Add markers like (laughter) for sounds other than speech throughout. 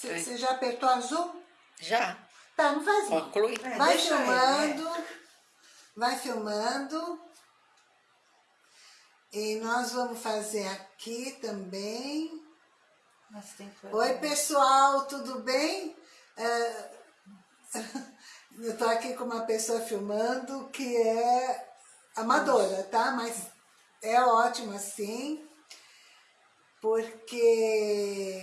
Você já apertou azul? Já. Tá, não faz mal. Conclui. É, Vai deixa filmando. Vai filmando. E nós vamos fazer aqui também. Oi, pessoal, tudo bem? É, (laughs) Eu tô aqui com uma pessoa filmando que é amadora, tá? Mas é ótimo assim, porque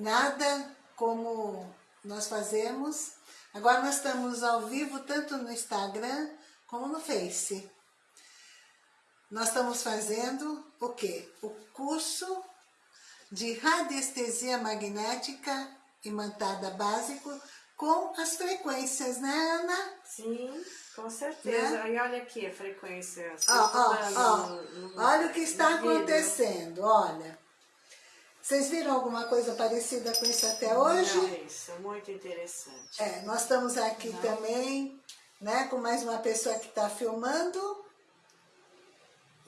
nada como nós fazemos. Agora nós estamos ao vivo tanto no Instagram como no Face. Nós estamos fazendo o quê? O curso de radiestesia magnética imantada básico com as frequências, né, Ana? Sim, com certeza. Né? E olha aqui a frequência. Ó, ó, ó, olha o que está acontecendo, olha. Vocês viram alguma coisa parecida com isso até hoje? Não, isso, muito interessante. É, nós estamos aqui também, né, com mais uma pessoa que está filmando,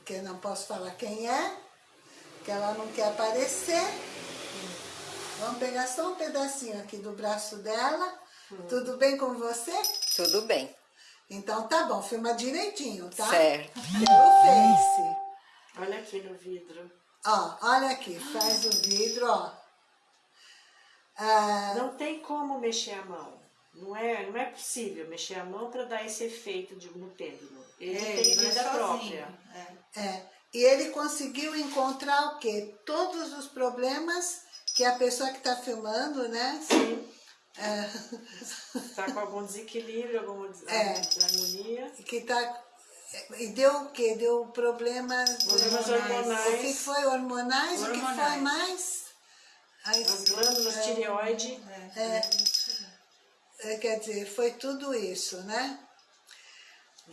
que eu não posso falar quem é, que ela não quer aparecer. Vamos pegar só um pedacinho aqui do braço dela. Tudo bem com você? Tudo bem. Então tá bom, filma direitinho, tá? Certo. Pelo Face. Olha aqui no vidro. Ó, olha aqui, faz o vidro, ó. Ah, Não tem como mexer a mão. Não é, não é possível mexer a mão para dar esse efeito de no pêndulo. Ele É, tem vida sozinho. própria. É. É, e ele conseguiu encontrar o quê? Todos os problemas que a pessoa que está filmando, né? Sim. É, Está com algum desequilíbrio, alguma des- É. desarmonia. que tá, e deu o quê? Deu problemas... Problemas Hormonais. O que foi? Hormonais? O que foi Hormonais. mais? Ai, As glândulas tireoide. É. é, quer dizer, foi tudo isso, né?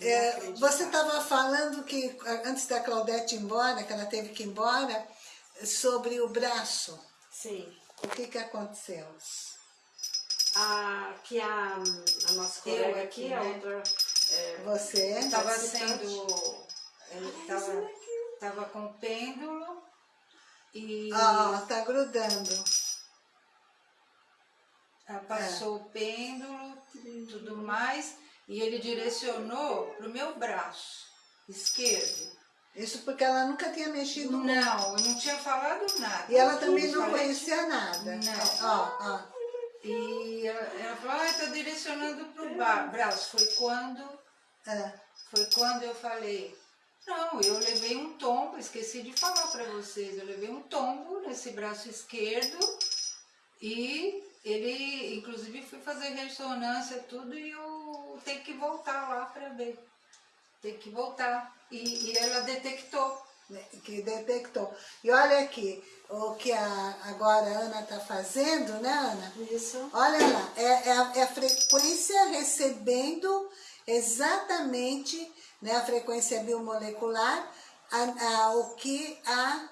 É, você estava falando que, antes da Claudete ir embora, que ela teve que ir embora, sobre o braço. Sim. O que que aconteceu? A, que a, a nossa colega aqui, aqui, a né? outra. É, Você? Estava sendo. Estava tava com pêndulo e Ah, tá grudando. ah, passou o pêndulo tudo mais e ele direcionou para o meu braço esquerdo. Isso porque ela nunca tinha mexido muito. Não, eu não tinha falado nada. E ela também não conhecia nada. Não. Ó, ó. E ela, ela falou, ah, tá direcionando pro braço. Foi quando, É. foi quando eu falei, não, eu levei um tombo, esqueci de falar para vocês, eu levei um tombo nesse braço esquerdo e ele, inclusive, fui fazer ressonância tudo e eu tenho que voltar lá para ver. Tem que voltar. E, e ela detectou. né, Que detectou. E olha aqui, o que a, agora a Ana está fazendo, né, Ana? Isso. Olha lá, é, é a, é a frequência recebendo exatamente né, a frequência biomolecular, a- a- o que a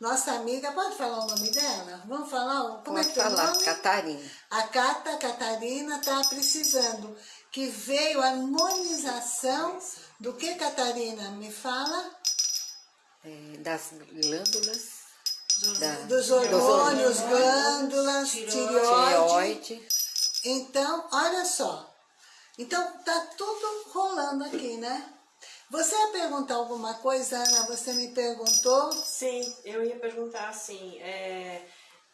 nossa amiga, pode falar o nome dela? Vamos falar? Como Pode é que é o falar, nome? Catarina. A Cata Catarina está precisando, que veio a harmonização do que, Catarina? Me fala? É, das glândulas. Da, Dos hormônios, glândulas, tireoide. tireoide. Então, olha só. Então, tá tudo rolando aqui, né? Você ia perguntar alguma coisa, Ana? Você me perguntou? Sim, eu ia perguntar assim, é,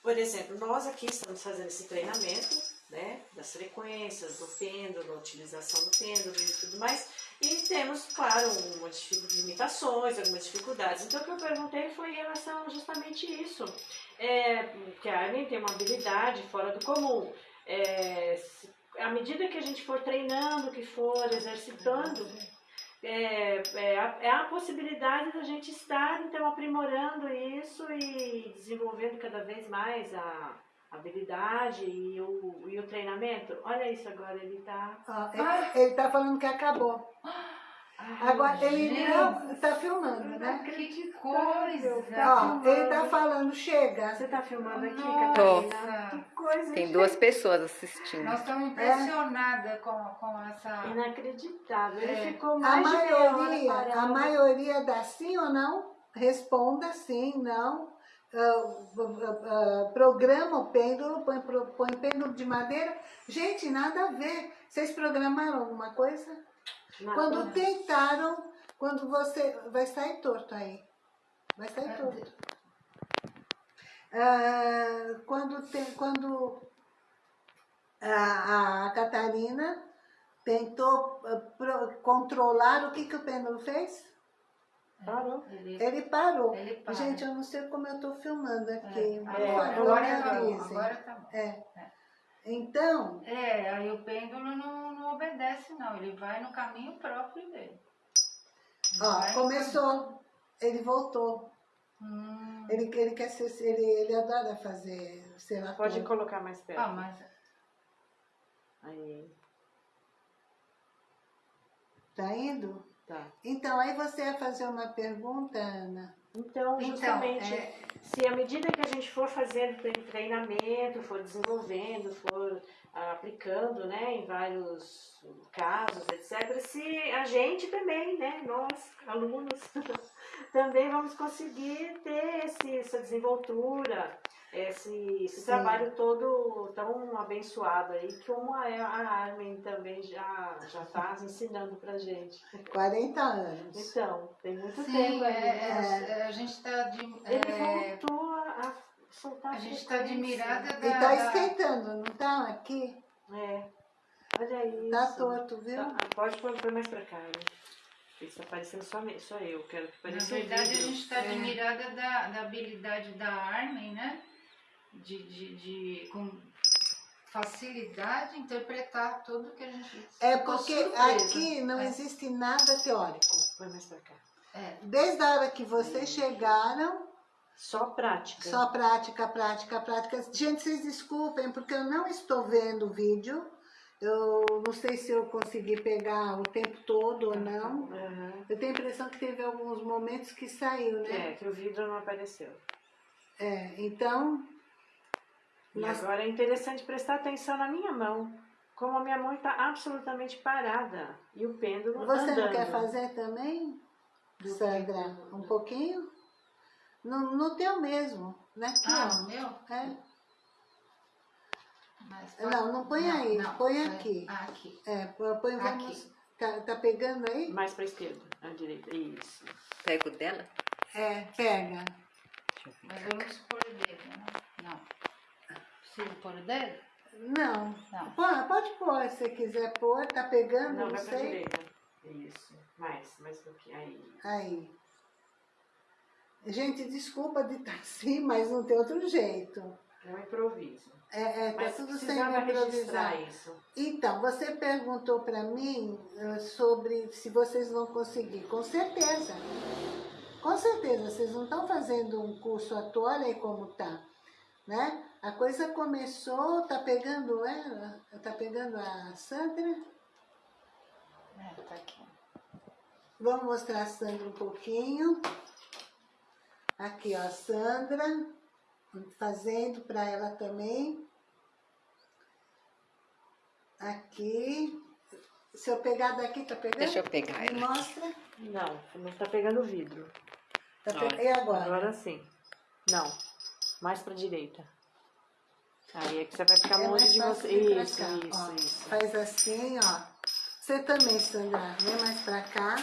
por exemplo, nós aqui estamos fazendo esse treinamento, né, das frequências, do pêndulo, utilização do pêndulo e tudo mais, e temos, claro, umas dificu- limitações, algumas dificuldades. Então, o que eu perguntei foi em relação justamente isso, é, que a Ellen tem uma habilidade fora do comum. É, à medida que a gente for treinando, que for exercitando, é, é, a, é a possibilidade da gente estar, então, aprimorando isso e desenvolvendo cada vez mais a habilidade e o, e o treinamento. Olha isso agora, ele tá... Ó, ele, ele tá falando que acabou. (gasps) (gasps) Agora, ele não tá filmando, né? Que coisa! Ó, ele tá falando, chega. Você tá filmando aqui, Nossa. Catarina? Que coisa, Tem gente. duas pessoas assistindo. Nós estamos impressionadas com, com essa. Inacreditável. Ele É. ficou A mais hora maioria, a maioria dá sim ou não? Responda sim, não. ah, ah, ah, programa o pêndulo, põe, põe pêndulo de madeira. Gente, nada a ver. Vocês programaram alguma coisa? Quando tentaram, quando você... Vai sair torto aí. Vai sair torto. Ah, quando tem, quando a, a Catarina tentou ah, pro- controlar, o que, que o pêndulo fez? Parou. Ele, Ele parou. ele. Gente, eu não sei como eu estou filmando aqui. É, agora, agora me tá bom, agora tá bom. É. Então, É, aí o pêndulo não obedece não, ele vai no caminho próprio dele. ó, Vai começou. Ele voltou. Hum. Ele, ele quer ser, ele, ele adora fazer ser ator. Pode colocar mais perto. Ah, mas Aí, Tá indo? Tá. Então, aí você ia fazer uma pergunta, Ana? Então, Então, justamente, é- se à medida que a gente for fazendo tre- treinamento, for desenvolvendo, for ah, aplicando, né, em vários casos, etc., se a gente também, né, nós, alunos, (laughs) também vamos conseguir ter esse, essa desenvoltura, esse, esse trabalho todo tão abençoado aí, que uma, a Armin também já já está (laughs) ensinando pra gente. 40 anos. Então, tem muito sim, tempo é, aí. é, é, a gente está de, Ele é, voltou a, a soltar a gente está admirada da, Ele tá da- esquentando, não tá? Aqui? É. Olha isso. Tá torto, viu? Tá, pode pôr, mais pra cá, né? Isso tá parecendo só, só eu. Quero que Na pareça um verdade, a gente está É. admirada da, da habilidade da Armin, né? De, de, de com facilidade interpretar tudo que a gente. É porque surpresa. aqui não É. existe nada teórico. Põe mais pra cá. É, Desde a hora que vocês chegaram, Só prática. só prática, prática, prática. Gente, vocês desculpem, porque eu não estou vendo o vídeo. Eu não sei se eu consegui pegar o tempo todo ou não. Aham. Eu tenho a impressão que teve alguns momentos que saiu, né? É, que o vidro não apareceu. É, então, E Nós- agora é interessante prestar atenção na minha mão. Como a minha mão está absolutamente parada. E o pêndulo você andando. não quer fazer também, Sandra? Um pouquinho? No, no teu mesmo, né? Aqui, Ah, ó. o meu? É. Mas Não, não põe aí, põe é- aqui. ah, aqui. É, põe, Aqui. vamos. Tá, tá pegando aí? Mais pra esquerda. À direita. Isso. Pego dela? É, pega. Deixa eu ver. Mas vamos pôr o dedo, né? Pôr o dedo? Não. Não. Pô, pode pôr, se quiser pôr. Tá pegando, Não, não, sei. Isso. Mais, mais um pouquinho. Aí. Aí. Gente, desculpa de estar assim, mas não tem outro jeito. É um improviso. É, é tá Mas tudo sem improvisar. isso. Então, você perguntou para mim eh, sobre se vocês vão conseguir. Com certeza. Com certeza, vocês não estão fazendo um curso à toa, olha aí como tá. Né? A coisa começou, tá pegando ela? Tá pegando a Sandra? É, tá aqui. Vamos mostrar a Sandra um pouquinho. Aqui, ó, a Sandra, fazendo para ela também. Aqui. Se eu pegar daqui, tá pegando? Deixa eu pegar Me ela. mostra. Não, não tá pegando vidro. Tá pe-. E agora? Agora sim. Não. Mais pra direita. Aí é que você vai ficar É longe de você. Isso, isso, ó. isso. Faz assim, ó. Você também, Sandra. Vem mais pra cá.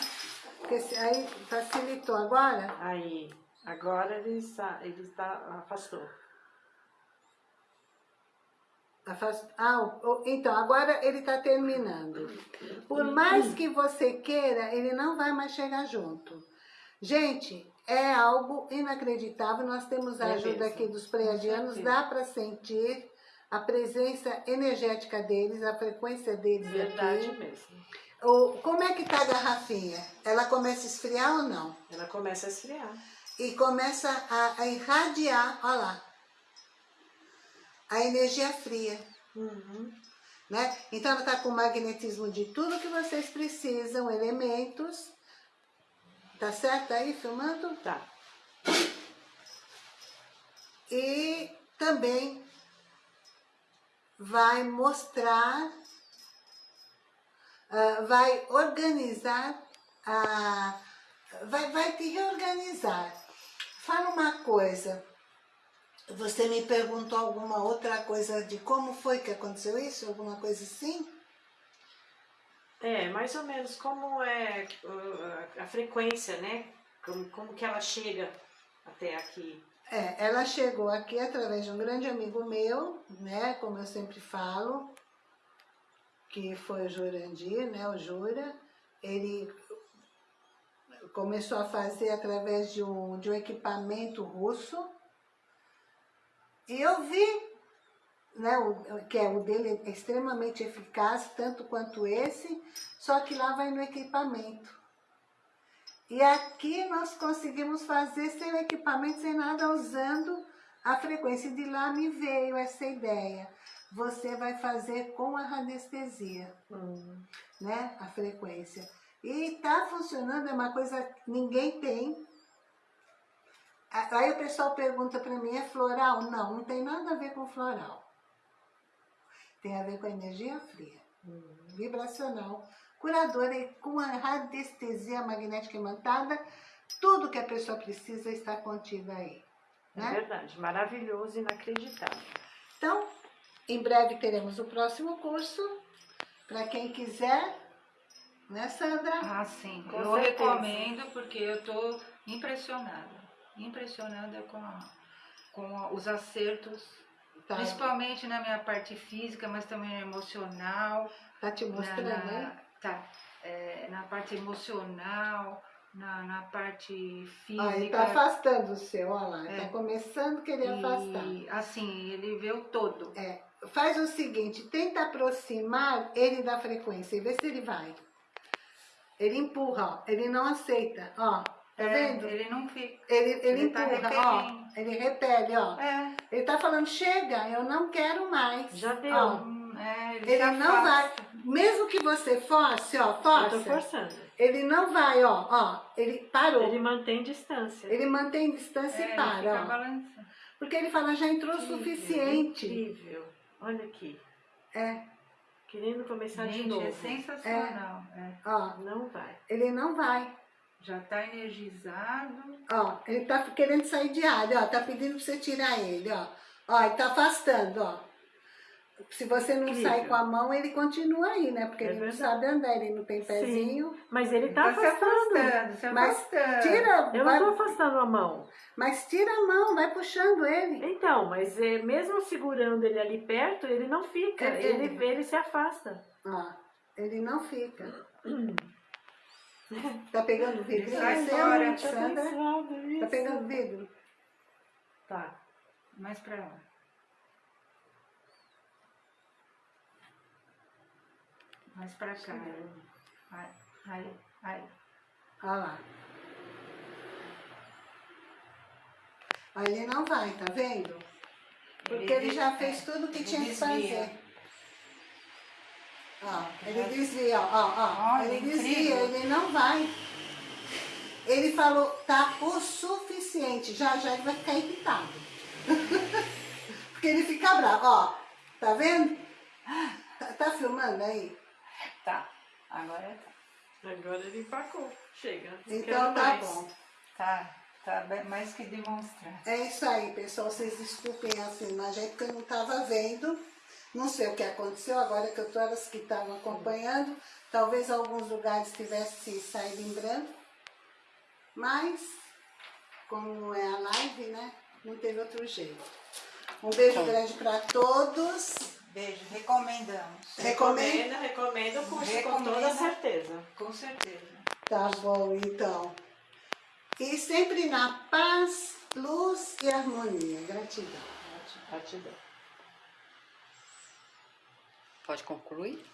Porque se- aí facilitou. Agora, Aí. Agora ele está, ele está afastou. Afast- Ah, então, agora ele está terminando. Por mais que você queira, ele não vai mais chegar junto. Gente, é algo inacreditável. Nós temos a ajuda aqui dos pleiadianos, dá para sentir a presença energética deles, a frequência deles Verdade aqui. mesmo. O, como é que tá a garrafinha? Ela começa a esfriar ou não? Ela começa a esfriar. e começa a, a irradiar, olha lá, a energia fria, Uhum. né? Então ela está com o magnetismo de tudo que vocês precisam, elementos, tá certo aí, filmando? Tá. E também vai mostrar, ah, vai organizar, a, vai, vai te reorganizar. Fala uma coisa, Você me perguntou alguma outra coisa de como foi que aconteceu isso? Alguma coisa assim? É, mais ou menos como é uh, a frequência, né? Como, como que ela chega até aqui. É, ela chegou aqui através de um grande amigo meu, né, como eu sempre falo, que foi o Jurandir, né, o Jura. Ele começou a fazer através de um, de um equipamento russo. E eu vi né, o, que é, o dele é extremamente eficaz, tanto quanto esse, só que lá vai no equipamento. E aqui nós conseguimos fazer sem o equipamento, sem nada, usando a frequência. De lá me veio essa ideia. Você vai fazer com a radiestesia, Hum. né, a frequência. E tá funcionando, é uma coisa que ninguém tem. Aí o pessoal pergunta para mim, é floral? Não, não tem nada a ver com floral. Tem a ver com a energia fria, vibracional, curadora e com a radiestesia magnética imantada, tudo que a pessoa precisa está contido aí. É Né? verdade, maravilhoso, inacreditável. Então, em breve teremos o próximo curso, para quem quiser, né Sandra? Ah, sim. Com eu certeza. recomendo porque eu estou impressionada. Impressionada com, a- com a- os acertos, Tá, principalmente na minha parte física, mas também emocional. tá te na, mostrando na- aí? tá, é, na parte emocional, na, na parte física. Ah, ele tá afastando o seu, olha lá, É. tá começando a querer afastar. e, assim, ele vê o todo. É, faz o seguinte, tenta aproximar ele da frequência e vê se ele vai. Ele empurra, ó, ele não aceita, ó, tá É, vendo? Ele não fica. Ele, ele, ele tá empurra, ó, repelindo. ele repele, ó. É, Ele tá falando, chega, eu não quero mais. Já deu. Ó, hum, é, ele, ele não vai, afasta. mesmo que você force, ó, Eu tô força, forçando. ele não vai, ó, ó, ele parou. Ele mantém distância. Ele mantém distância É, e ele para, fica ó. balançando. Porque ele fala, já entrou o suficiente. Incrível. Olha aqui. É, Querendo começar de Gente, novo. é sensacional. é. ó, Não vai. ele não vai. Já tá energizado. Ó, ele tá querendo sair de área, ó, tá pedindo pra você tirar ele, ó. Ó, ele tá afastando, ó. Se você não Incrível. sai com a mão, ele continua aí, né? Porque É ele não verdade. sabe andar, ele não tem pezinho. Mas ele tá se afastando. afastando, se Mas afastando. Tira, Eu vai- não tô afastando a mão. mas tira a mão, vai puxando ele. Então, mas é, mesmo segurando ele ali perto, ele não fica. É, Ele, ele- se afasta. Ó, ele não fica. (clears throat) Tá pegando o vidro? Sai fora. ô, Sandra? Tá pegando vidro? Tá. Mais pra lá. Mais pra cá. Aí, aí, aí. Olha lá. Aí ele não vai, tá vendo? Porque ele já fez tudo que ele tinha que fazer. Ó, ele desvia, ó, ó, ó. Olha, ele desvia, incrível. ele não vai. Ele falou, tá o suficiente. Já, já ele vai ficar irritado. (laughs) Porque ele fica bravo, ó. Tá vendo? Tá, tá filmando aí? Tá. Agora tá. Agora ele empacou. Chega. Então tá mais. bom. Tá. Tá mais que demonstrar. É isso aí, pessoal. Vocês desculpem assim, na gente que eu não estava vendo. Não sei o que aconteceu, agora que eu tô elas que estavam acompanhando. Talvez alguns lugares tivesse saído em branco. Mas, como é a live, né? Não teve outro jeito. Um beijo grande para todos. Beijo, recomendamos. Recomendo? Recomenda, recomenda o curso com Recomenda. toda certeza. Com certeza. Tá bom, então. E sempre na paz, luz e harmonia. Gratidão. Gratidão. Pode concluir?